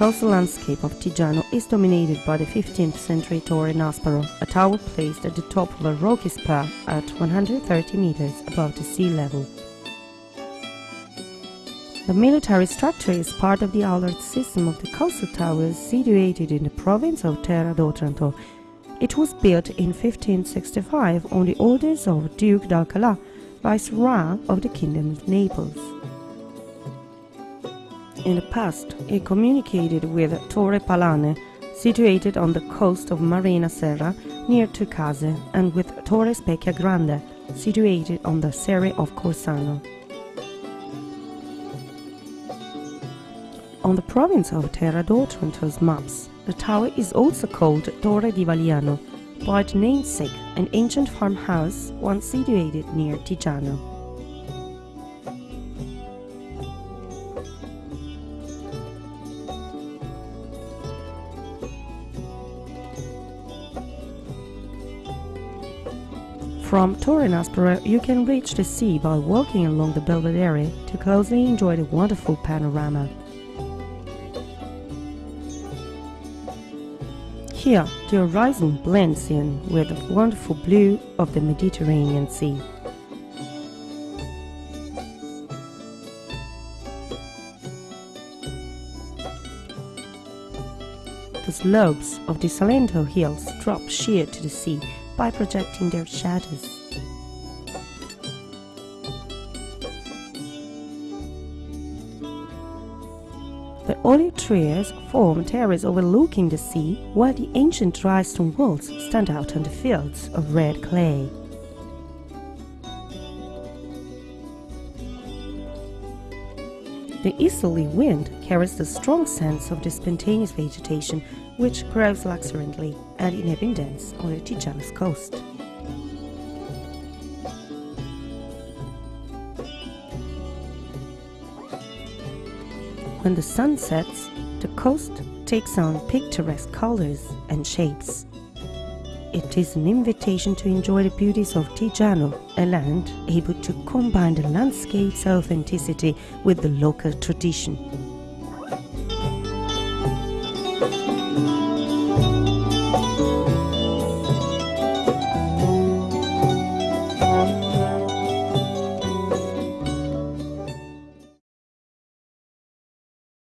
coastal landscape of Tiggiano is dominated by the 15th century Torre Nasparo, a tower placed at the top of a rocky spur at 130 meters above the sea level. The military structure is part of the alert system of the coastal towers situated in the province of Terra d'Otranto. It was built in 1565 on the orders of Duke d'Alcalá, viceroy of the Kingdom of Naples. In the past, it communicated with Torre Palane, situated on the coast of Marina Serra near Tricase, and with Torre Specchia Grande, situated on the Serre of Corsano. On the province of Terra d'Otranto's maps, the tower is also called Torre di Valiano, by its namesake, an ancient farmhouse once situated near Tiggiano. From Torre Nasparo, you can reach the sea by walking along the Belvedere to closely enjoy the wonderful panorama. Here, the horizon blends in with the wonderful blue of the Mediterranean Sea. The slopes of the Salento hills drop sheer to the sea by projecting their shadows. The olive trees form terraces overlooking the sea, while the ancient dry stone walls stand out on the fields of red clay. The easterly wind carries the strong sense of the spontaneous vegetation which grows luxuriantly and in abundance on the Tiggiano's coast. When the sun sets, the coast takes on picturesque colors and shapes. It is an invitation to enjoy the beauties of Tiggiano, a land able to combine the landscape's authenticity with the local tradition.